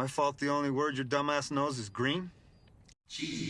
My fault the only word your dumbass knows is green? Cheesy,